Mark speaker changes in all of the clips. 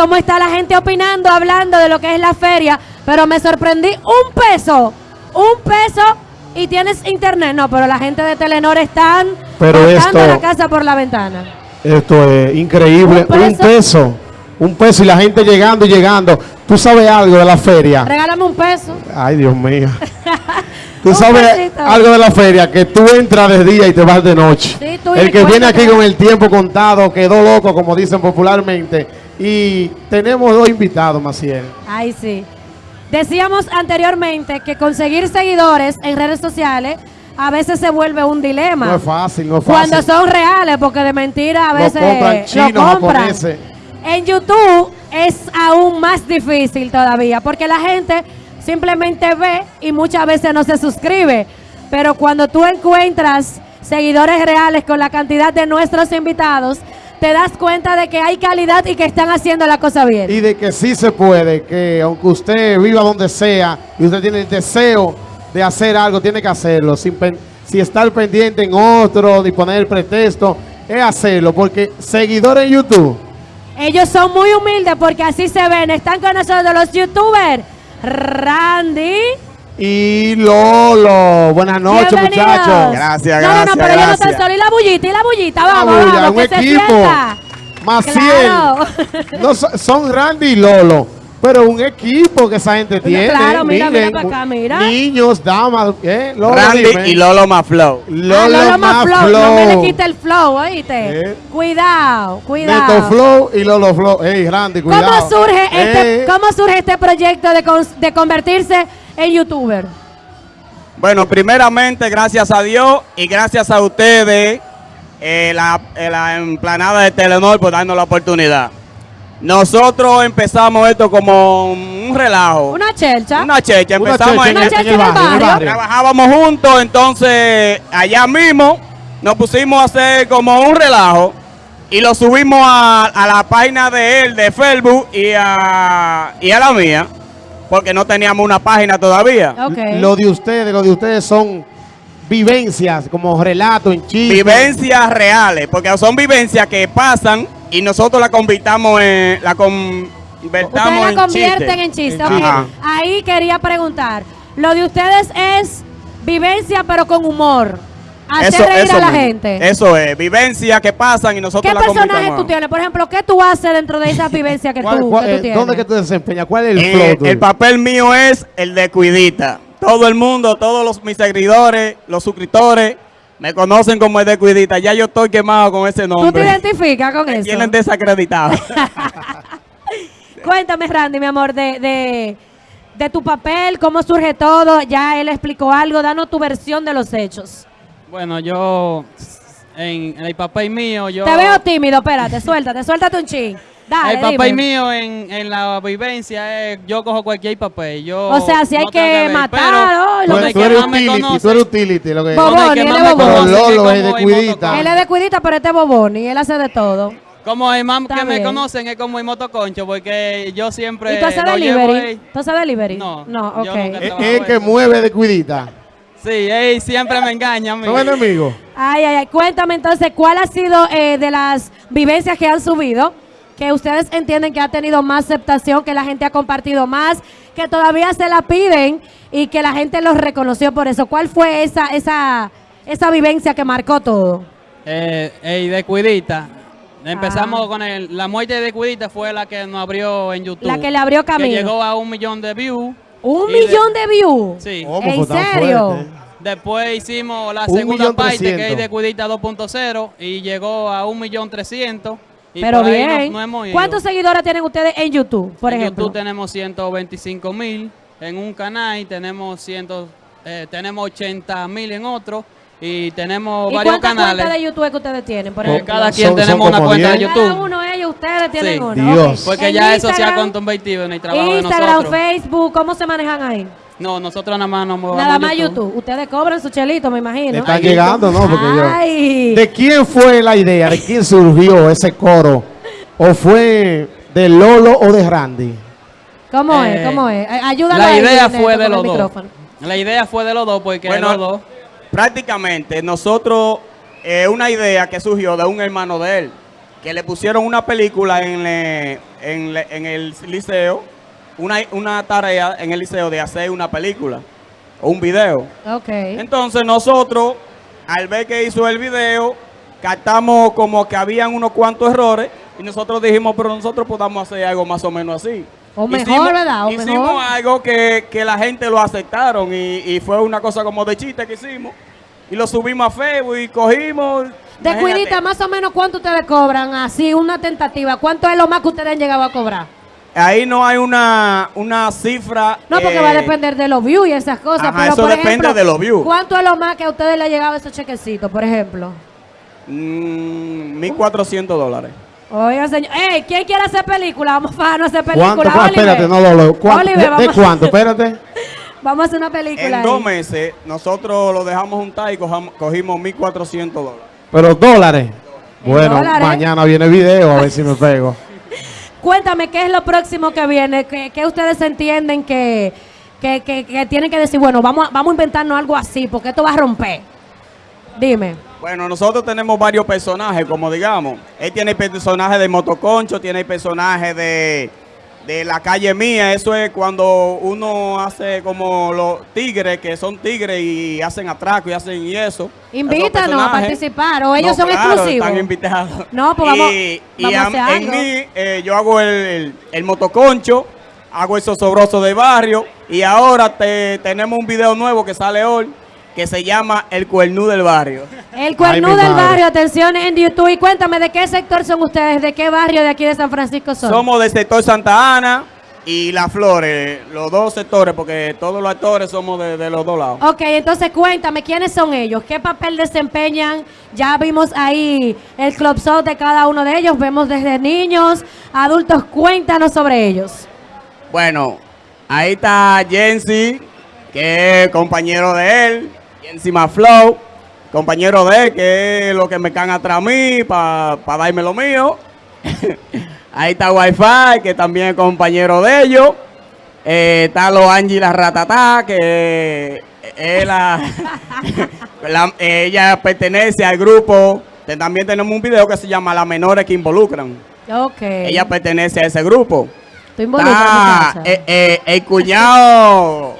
Speaker 1: cómo está la gente opinando, hablando de lo que es la feria, pero me sorprendí un peso, un peso y tienes internet. No, pero la gente de Telenor están
Speaker 2: Pero esto-
Speaker 1: la casa por la ventana.
Speaker 2: Esto es increíble.
Speaker 1: Un
Speaker 2: Un
Speaker 1: peso.
Speaker 2: Un peso y la gente llegando y llegando. ¿Tú sabes algo de la feria?
Speaker 1: Regálame un peso.
Speaker 2: Ay, Dios mío. Tú sabes
Speaker 1: pesito.
Speaker 2: algo de la feria, que tú entras de día y te vas de noche.
Speaker 1: Sí, tú y
Speaker 2: el que viene aquí con el tiempo contado quedó loco, como dicen popularmente. Y tenemos dos invitados, Maciel.
Speaker 1: Ay, sí. Decíamos anteriormente que conseguir seguidores en redes sociales a veces se vuelve un dilema.
Speaker 2: No es fácil, no es fácil.
Speaker 1: Cuando son reales, porque de mentira a
Speaker 2: Lo
Speaker 1: veces
Speaker 2: compran chinos,
Speaker 1: lo compran. En YouTube es aún más difícil todavía, porque la gente simplemente ve y muchas veces no se suscribe. Pero cuando tú encuentras seguidores reales con la cantidad de nuestros invitados, te das cuenta de que hay calidad y que están haciendo la cosa bien.
Speaker 2: Y de que sí se puede, que aunque usted viva donde sea y usted tiene el deseo de hacer algo, tiene que hacerlo. Sin, pen- sin estar pendiente en otro, ni poner el pretexto, es hacerlo. Porque seguidores en YouTube,
Speaker 1: Ellos son muy humildes porque así se ven. Están con nosotros los youtubers. Randy.
Speaker 2: Y Lolo. Buenas noches,
Speaker 1: Bienvenidos.
Speaker 2: muchachos.
Speaker 3: Gracias,
Speaker 1: No, no, no,
Speaker 3: gracias,
Speaker 1: pero ellos no están
Speaker 3: gracias.
Speaker 1: solos. Y la bullita, y la bullita.
Speaker 2: La
Speaker 1: Vamos,
Speaker 2: bulla,
Speaker 1: vamos,
Speaker 2: un
Speaker 1: que se
Speaker 2: equipo.
Speaker 1: sienta.
Speaker 2: Maciel.
Speaker 1: Claro.
Speaker 2: No, so- son Randy y Lolo. Pero un equipo que esa gente tiene.
Speaker 1: claro, mira, mira
Speaker 2: miren,
Speaker 1: para acá, mira.
Speaker 2: Niños, damas, ¿eh? Lolo,
Speaker 3: Randy
Speaker 2: dime.
Speaker 3: y Lolo Maflow.
Speaker 2: Lolo,
Speaker 1: Ah, Lolo más
Speaker 2: más
Speaker 1: flow.
Speaker 2: flow.
Speaker 1: No me le quite el flow, oíste.
Speaker 2: Eh.
Speaker 1: Cuidado,
Speaker 2: Neto
Speaker 1: cuidado.
Speaker 2: Flow y Lolo Flow. Ey, Randy, cuidado.
Speaker 1: ¿Cómo surge, este,
Speaker 2: Eh,
Speaker 1: ¿Cómo surge este proyecto de, cons- de convertirse en youtuber?
Speaker 3: Bueno, primeramente, gracias a Dios y gracias a ustedes, eh, la, eh, la emplanada de Telenor, por darnos la oportunidad. Nosotros empezamos esto como un relajo.
Speaker 1: Una chelcha.
Speaker 3: Una checha.
Speaker 2: Una
Speaker 3: Empezamos
Speaker 1: Una
Speaker 2: en, en
Speaker 1: en
Speaker 2: el
Speaker 1: el
Speaker 2: barrio, en el
Speaker 1: barrio.
Speaker 2: barrio.
Speaker 3: Trabajábamos juntos, entonces allá mismo nos pusimos a hacer como un relajo y lo subimos a, a la página de él, de Facebook y a, y a la mía, porque no teníamos una página todavía.
Speaker 2: Lo de ustedes, lo de ustedes son vivencias, como relatos en chiste.
Speaker 3: Vivencias reales, porque son vivencias que pasan y nosotros la convirtamos en, la convertamos
Speaker 1: Ustedes la
Speaker 3: en
Speaker 1: convierten
Speaker 3: chiste.
Speaker 1: en chiste.
Speaker 2: En.
Speaker 1: Ahí quería preguntar. Lo de ustedes es vivencia, pero con humor. Hacer reír a la
Speaker 3: mismo.
Speaker 1: gente.
Speaker 3: Eso es, vivencias que pasan y nosotros
Speaker 1: ¿Qué
Speaker 3: la
Speaker 1: personaje tú tienes? Por ejemplo, ¿qué tú haces dentro de esa vivencia que,
Speaker 2: ¿Cuál-
Speaker 1: tú,
Speaker 2: cuál-
Speaker 1: que tú
Speaker 2: eh,
Speaker 1: tienes?
Speaker 2: ¿Dónde que tú desempeñas? ¿Cuál es el
Speaker 3: Eh,
Speaker 2: flow
Speaker 3: el papel mío es el de cuidita. Todo el mundo, todos los, mis seguidores, los suscriptores, me conocen como el de cuidita. Ya yo estoy quemado con ese
Speaker 1: ¿Tú te
Speaker 3: nombre.
Speaker 1: identificas con
Speaker 3: Me
Speaker 1: eso?
Speaker 3: tienen desacreditado.
Speaker 1: Cuéntame, Randy, mi amor, de, de, de tu papel, cómo surge todo. Ya él explicó algo. Danos tu versión de los hechos.
Speaker 4: Bueno, yo en, en el papel mío, yo
Speaker 1: Te veo tímido, espérate, suéltate, suéltate un chin. Dale,
Speaker 4: el papel
Speaker 1: dime.
Speaker 4: mío en, en la vivencia es yo cojo cualquier papel. Yo
Speaker 1: O sea, si hay
Speaker 4: no
Speaker 1: que
Speaker 4: ver,
Speaker 1: matar, lo que
Speaker 2: tú eres
Speaker 4: más me
Speaker 2: utility,
Speaker 4: conocen-
Speaker 2: tú eres utility. Lo que
Speaker 4: que
Speaker 1: él es
Speaker 2: Pero Lolo
Speaker 4: es
Speaker 2: de cuidita.
Speaker 1: Él es de cuidita, pero este es boboni, él hace de todo.
Speaker 4: Como el más
Speaker 1: Está
Speaker 4: que me conocen es como el motoconcho, porque yo siempre
Speaker 1: ¿Y tú haces
Speaker 4: llevo
Speaker 1: delivery? ¿Tú haces delivery?
Speaker 4: No,
Speaker 1: No, ok.
Speaker 2: Es el que mueve de cuidita.
Speaker 4: Sí, él siempre me engaña a mí.
Speaker 2: ¿Son enemigos?
Speaker 1: Ay, ay, ay. Cuéntame entonces, ¿cuál ha sido eh, de las vivencias que han subido? Que ustedes entienden que ha tenido más aceptación, que la gente ha compartido más, que todavía se la piden y que la gente los reconoció por eso. ¿Cuál fue esa, esa, esa vivencia que marcó todo?
Speaker 4: Eh, ey, de Cuidita. Empezamos
Speaker 1: Ah.
Speaker 4: con el, la muerte de Cuidita fue la que nos abrió en YouTube.
Speaker 1: La que le abrió camino.
Speaker 4: Que llegó a un millón de views.
Speaker 1: Un
Speaker 4: Y de-
Speaker 1: millón de views.
Speaker 4: Sí.
Speaker 2: ¿Cómo
Speaker 1: ¿En
Speaker 2: tan
Speaker 1: serio?
Speaker 4: Después hicimos la
Speaker 2: Un
Speaker 4: segunda
Speaker 2: millón
Speaker 4: parte que es de Cuidita 2.0 y llegó a un millón trescientos. Y
Speaker 1: Pero bien.
Speaker 4: hemos ido.
Speaker 1: ¿Cuántos seguidores tienen ustedes en YouTube, por
Speaker 4: en
Speaker 1: ejemplo?
Speaker 4: YouTube tenemos 125 mil en un canal, tenemos, ciento, eh, tenemos 80 mil en otro y tenemos
Speaker 1: ¿Y
Speaker 4: varios
Speaker 1: cuántas
Speaker 4: canales.
Speaker 1: cuentas de YouTube que ustedes tienen, por
Speaker 4: Eh,
Speaker 1: ejemplo?
Speaker 4: cada quien
Speaker 2: Son- son
Speaker 4: tenemos una cuenta de
Speaker 2: 10.
Speaker 4: YouTube.
Speaker 1: Cada uno de ellos, ustedes tienen
Speaker 4: Sí.
Speaker 1: uno.
Speaker 2: Dios.
Speaker 1: ok.
Speaker 4: Porque
Speaker 1: En
Speaker 4: ya eso se ha
Speaker 1: Instagram,
Speaker 4: convertido en el trabajo de
Speaker 1: Instagram. Facebook, ¿cómo se manejan ahí?
Speaker 4: No, nosotros nada más nos movemos
Speaker 1: Nada
Speaker 4: a
Speaker 1: más YouTube. Ustedes cobran su chelito, me imagino.
Speaker 2: Están llegando, ¿no? Porque yo-. ¿De quién fue la idea? ¿De quién surgió ese coro? ¿O fue de Lolo o de Randy?
Speaker 1: ¿Cómo
Speaker 4: Eh,
Speaker 1: es? ¿Cómo es? Ay- Ayúdalo
Speaker 4: La idea fue de los dos. La idea fue de los dos porque
Speaker 3: Bueno,
Speaker 4: los dos.
Speaker 3: Prácticamente nosotros, es una idea que surgió de un hermano de él. que le pusieron una película en, le- en, le- en el liceo, una, una tarea en el liceo de hacer una película o un video.
Speaker 1: Ok.
Speaker 3: Entonces nosotros, al ver que hizo el video, captamos como que habían unos cuantos errores y nosotros dijimos, pero nosotros podamos hacer algo más o menos así.
Speaker 1: O mejor, ¿verdad? O
Speaker 3: hicimos
Speaker 1: mejor.
Speaker 3: algo que, que la gente lo aceptaron y, y fue una cosa como de chiste que hicimos. Y lo subimos a Facebook y cogimos...
Speaker 1: De cuidita, más o menos, ¿cuánto ustedes cobran? Así, una tentativa. ¿Cuánto es lo más que ustedes han llegado a cobrar?
Speaker 3: Ahí no hay una, una cifra...
Speaker 1: No, porque
Speaker 3: eh,
Speaker 1: va a depender de los views y esas cosas.
Speaker 3: Ajá,
Speaker 1: pero,
Speaker 3: eso
Speaker 1: por
Speaker 3: depende
Speaker 1: ejemplo,
Speaker 3: de los views.
Speaker 1: ¿Cuánto es lo más que a ustedes le ha llegado esos chequecitos, por ejemplo?
Speaker 3: mm, 1.400 dólares.
Speaker 1: Oiga, señor. ¡Ey! ¿Quién quiere hacer película? Vamos a no hacer
Speaker 2: ¿Cuánto?
Speaker 1: película.
Speaker 2: Ah,
Speaker 1: Oliver.
Speaker 2: espérate, no lo lo- ¿cuánto?
Speaker 1: Oliver,
Speaker 2: ¿De, cuánto? Espérate.
Speaker 1: Vamos a hacer una película.
Speaker 3: En
Speaker 1: ahí.
Speaker 3: dos meses, nosotros lo dejamos juntar y cojamos- cogimos 1.400 dólares.
Speaker 2: Pero dólares.
Speaker 1: En
Speaker 2: Bueno,
Speaker 1: dólares.
Speaker 2: mañana viene video, a ver si me pego.
Speaker 1: Cuéntame, ¿qué es lo próximo que viene? ¿Qué, qué ustedes entienden que, que, que- que tienen que decir? Bueno, vamos a, vamos a inventarnos algo así, porque esto va a romper. Dime.
Speaker 3: Bueno, nosotros tenemos varios personajes, como digamos. Él tiene personaje de Motoconcho, tiene personaje de, de la calle mía. Eso es cuando uno hace como los tigres, que son tigres y hacen atraco y hacen y eso.
Speaker 1: Invítanos
Speaker 3: Esos
Speaker 1: a participar, o ellos son
Speaker 3: claro,
Speaker 1: exclusivos.
Speaker 3: Están invitados.
Speaker 1: No, pues vamos-
Speaker 3: Y, y
Speaker 1: vamos a
Speaker 3: a-
Speaker 1: hacer
Speaker 3: en
Speaker 1: algo.
Speaker 3: mí, eh, yo hago el, el, el motoconcho, hago el sosobroso de barrio. Y ahora te, tenemos un video nuevo que sale hoy, que se llama El Cuernú del Barrio.
Speaker 1: El cuernú
Speaker 2: Ay,
Speaker 1: del barrio, atención en YouTube. Y cuéntame, ¿de qué sector son ustedes? ¿De qué barrio de aquí de San Francisco son?
Speaker 3: Somos del sector Santa Ana y Las Flores, los dos sectores, porque todos los actores somos de, de los dos lados.
Speaker 1: Ok, entonces cuéntame, ¿quiénes son ellos? ¿Qué papel desempeñan? Ya vimos ahí el club show de cada uno de ellos. Vemos desde niños, adultos. Cuéntanos sobre ellos.
Speaker 3: Bueno, ahí está Jensi, que es compañero de él, Jensi Flow, compañero de que es lo que me can atrás a mí para darme lo mío. ahí está Wi-Fi, que también es compañero de ellos. Eh, está lo Angie la Ratatá, que es la, la- ella pertenece al grupo. También tenemos un video que se llama Las menores que involucran.
Speaker 1: Ok.
Speaker 3: Ella pertenece a ese grupo.
Speaker 1: Involucras,
Speaker 3: Ah, eh, eh, el cuñado,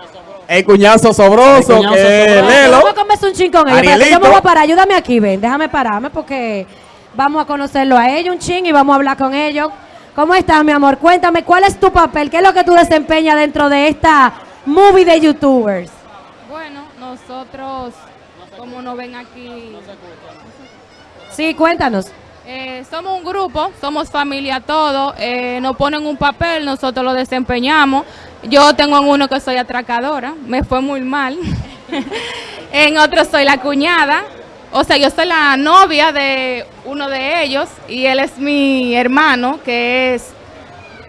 Speaker 3: el cuñado sosobroso,
Speaker 5: El cuñado
Speaker 3: que es
Speaker 5: sosobroso.
Speaker 3: Lelo.
Speaker 1: Vamos a comerse un chin con ellos. Yo me voy a parar. Ayúdame aquí, ven. Déjame pararme porque vamos a conocerlo a ellos un chin y vamos a hablar con ellos. ¿Cómo estás, mi amor? Cuéntame, ¿cuál es tu papel? ¿Qué es lo que tú desempeñas dentro de esta movie de YouTubers?
Speaker 6: Bueno, nosotros, como nos ven aquí,
Speaker 1: Sí, cuéntanos.
Speaker 6: eh, somos un grupo, somos familia todos, eh, nos ponen un papel, nosotros lo desempeñamos. Yo tengo en uno que soy atracadora, me fue muy mal. en otro soy la cuñada, o sea, yo soy la novia de uno de ellos y él es mi hermano, que es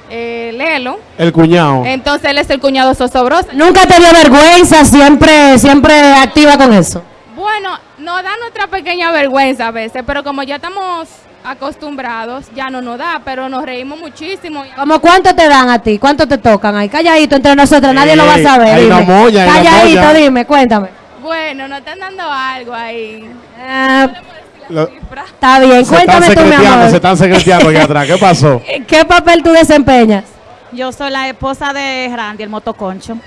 Speaker 6: eh, Lelo.
Speaker 2: El cuñado.
Speaker 6: Entonces él es el cuñado Sosobroso.
Speaker 1: Nunca te dio vergüenza, siempre, siempre activa con eso.
Speaker 6: Bueno, nos da nuestra pequeña vergüenza a veces, pero como ya estamos acostumbrados, ya no nos da, pero nos reímos muchísimo.
Speaker 1: ¿Cómo cuánto te dan a ti? ¿Cuánto te tocan ahí? Calladito entre nosotros, nadie lo va a saber.
Speaker 2: hay una molla, hay una
Speaker 1: Calladito, dime, cuéntame.
Speaker 6: Bueno, nos están dando algo ahí.
Speaker 1: Ah,
Speaker 2: Lo-
Speaker 1: está bien,
Speaker 2: se están
Speaker 1: cuéntame tú, mi amor.
Speaker 2: se están secreteando aquí atrás. ¿Qué pasó?
Speaker 1: ¿Qué papel tú desempeñas?
Speaker 7: Yo soy la esposa de Randy, el motoconcho.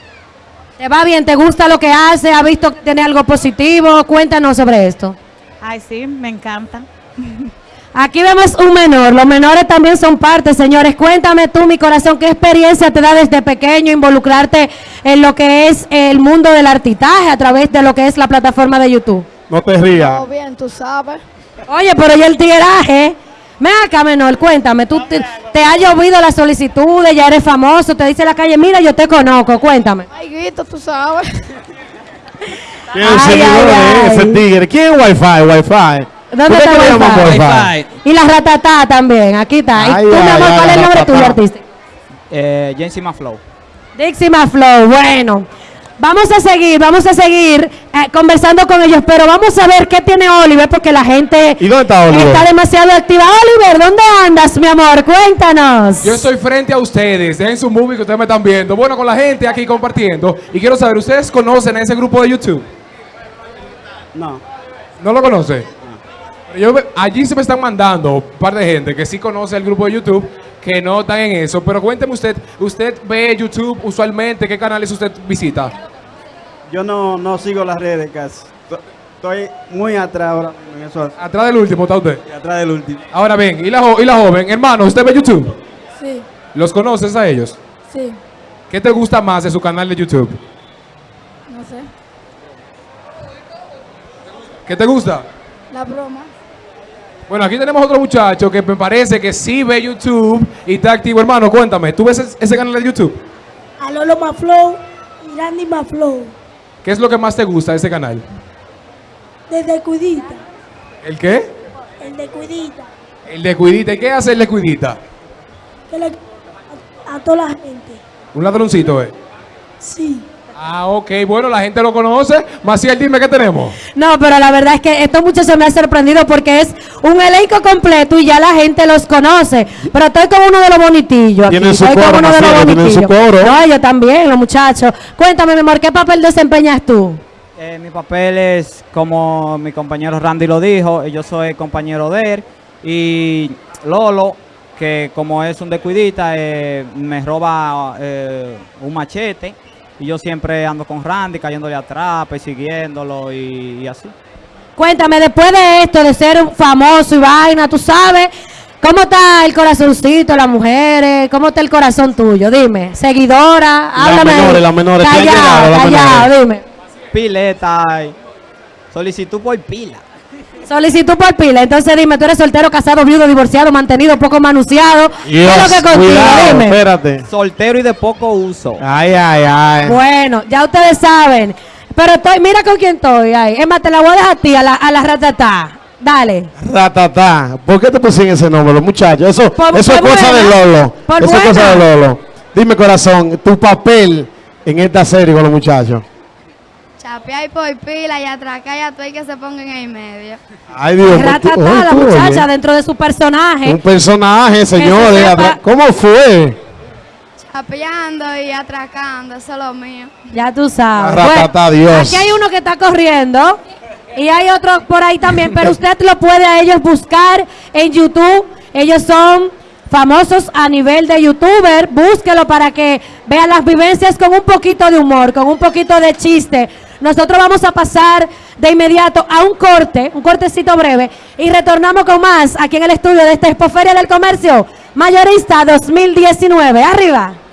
Speaker 1: ¿Te va bien? ¿Te gusta lo que hace? ¿Has visto que tiene algo positivo? Cuéntanos sobre esto.
Speaker 7: Ay, sí, me encanta.
Speaker 1: Aquí vemos un menor. Los menores también son parte, señores. Cuéntame tú, mi corazón, ¿qué experiencia te da desde pequeño involucrarte en lo que es el mundo del artitaje a través de lo que es la plataforma de YouTube?
Speaker 2: No te rías.
Speaker 8: Todo bien, tú sabes.
Speaker 1: Oye, pero ya el tigueraje. Ven acá, menor, cuéntame. Tú te, te ha llovido las solicitudes, ya eres famoso, te dice la calle, mira, yo te conozco, cuéntame.
Speaker 8: Ay, Guito, tú sabes.
Speaker 2: ¿Quién
Speaker 1: Ay,
Speaker 2: es el seguidor
Speaker 1: ay,
Speaker 2: de ese
Speaker 1: ay.
Speaker 2: tigre? ¿Quién es Wi-Fi? Wi-Fi.
Speaker 1: Y la ratatá también, aquí está. Y
Speaker 2: Ay,
Speaker 1: tú, mi
Speaker 2: ay,
Speaker 1: amor,
Speaker 2: ay,
Speaker 1: ¿cuál es el nombre tuyo, artista?
Speaker 5: Eh, Jensima Flow.
Speaker 1: Dixima Flow, bueno. Vamos a seguir, vamos a seguir eh, conversando con ellos, pero vamos a ver qué tiene Oliver, porque la gente
Speaker 2: ¿Y dónde está Oliver?
Speaker 1: está demasiado activa. Oliver, ¿dónde andas, mi amor? Cuéntanos.
Speaker 9: Yo estoy frente a ustedes, en su movie que ustedes me están viendo. Bueno, con la gente aquí compartiendo. Y quiero saber, ¿ustedes conocen a ese grupo de YouTube?
Speaker 3: No.
Speaker 9: ¿No lo conocen? Yo ve- allí se me están mandando un par de gente que sí conoce el grupo de YouTube, que no están en eso. Pero cuénteme usted, ¿usted ve YouTube usualmente? ¿Qué canales usted visita?
Speaker 10: Yo no, no sigo las redes casi. To- Estoy muy atrás ahora mismo en eso.
Speaker 9: Atrás del último está usted.
Speaker 10: Atrás del último.
Speaker 9: Ahora bien, ¿y la, y la joven? Hermano, ¿usted ve YouTube?
Speaker 8: Sí,
Speaker 9: ¿Los conoces a ellos?
Speaker 8: sí,
Speaker 9: ¿Qué te gusta más de su canal de YouTube?
Speaker 8: no sé.
Speaker 9: ¿Qué te gusta?
Speaker 8: La broma.
Speaker 9: Bueno, aquí tenemos otro muchacho que me parece que sí ve YouTube y está activo. Hermano, cuéntame, ¿tú ves ese- ese canal de YouTube?
Speaker 8: A Lolo Maflow y Randy Maflow.
Speaker 9: ¿Qué es lo que más te gusta de ese canal?
Speaker 8: Desde Cuidita.
Speaker 9: ¿El qué?
Speaker 8: El de Cuidita.
Speaker 9: El de Cuidita. ¿Y qué hace el de Cuidita?
Speaker 8: Que le, a, a toda la gente.
Speaker 9: Un ladroncito, ¿eh?
Speaker 8: Sí.
Speaker 9: Ah, ok. Bueno, la gente lo conoce. Maciel, dime qué tenemos.
Speaker 1: No, pero la verdad es que estos muchachos me han sorprendido porque es un elenco completo y ya la gente los conoce. Pero estoy con uno de los bonitillos. aquí,
Speaker 2: Tienen su
Speaker 1: estoy con
Speaker 2: coro,
Speaker 1: uno de los
Speaker 2: tienen su
Speaker 1: bonitillos.
Speaker 2: coro.
Speaker 1: No, yo también, los muchachos. Cuéntame, mi amor, ¿qué papel desempeñas tú?
Speaker 5: Eh, mi papel es, como mi compañero Randy lo dijo, yo soy compañero de él. Y Lolo, que como es un descuidita, eh, me roba eh, un machete. Y yo siempre ando con Randy, cayéndole atrás, persiguiéndolo y, y así.
Speaker 1: Cuéntame, después de esto, de ser un famoso y vaina, tú sabes, ¿cómo está el corazoncito, las mujeres? ¿Cómo está el corazón tuyo? Dime, seguidora,
Speaker 2: Las
Speaker 1: háblame. ahí.
Speaker 2: menores, las menores, ¿te han
Speaker 1: Callado,
Speaker 2: las
Speaker 1: callado, dime.
Speaker 5: Pileta, solicitud por pila.
Speaker 1: Solicitud por pila. Entonces dime, tú eres soltero, casado, viudo, divorciado, mantenido, poco manunciado. ¿Qué es lo que contigo?
Speaker 2: cuidado,
Speaker 1: Dime.
Speaker 2: espérate.
Speaker 5: Soltero y de poco uso.
Speaker 2: Ay, ay, ay.
Speaker 1: Bueno, ya ustedes saben. Pero estoy, mira con quién estoy ahí. Es más, te la voy a dejar a ti, a la, a la ratatá. Dale.
Speaker 2: Ratatá. ¿Por qué te pusieron ese nombre, los muchachos? Eso,
Speaker 1: Por-
Speaker 2: eso es cosa de
Speaker 1: buena.
Speaker 2: Lolo.
Speaker 1: Por
Speaker 2: eso es cosa de. Lolo. Dime, corazón, tu papel en esta serie con los muchachos.
Speaker 8: Chapear por pila y atracar a todo y que se pongan en el medio.
Speaker 2: Ay, Dios
Speaker 1: Ratatá, la muchacha, dentro de su personaje.
Speaker 2: Un personaje, señores. ¿Cómo fue?
Speaker 8: Chapeando y atracando, eso es lo mío.
Speaker 1: Ya tú sabes.
Speaker 2: La ratatá, Dios.
Speaker 1: Aquí hay uno que está corriendo y hay otro por ahí también, pero usted lo puede a ellos buscar en YouTube. Ellos son famosos a nivel de youtuber. Búsquelo para que vean las vivencias con un poquito de humor, con un poquito de chiste. Nosotros vamos a pasar de inmediato a un corte, un cortecito breve, y retornamos con más aquí en el estudio de esta Expoferia del Comercio Mayorista 2019. Arriba.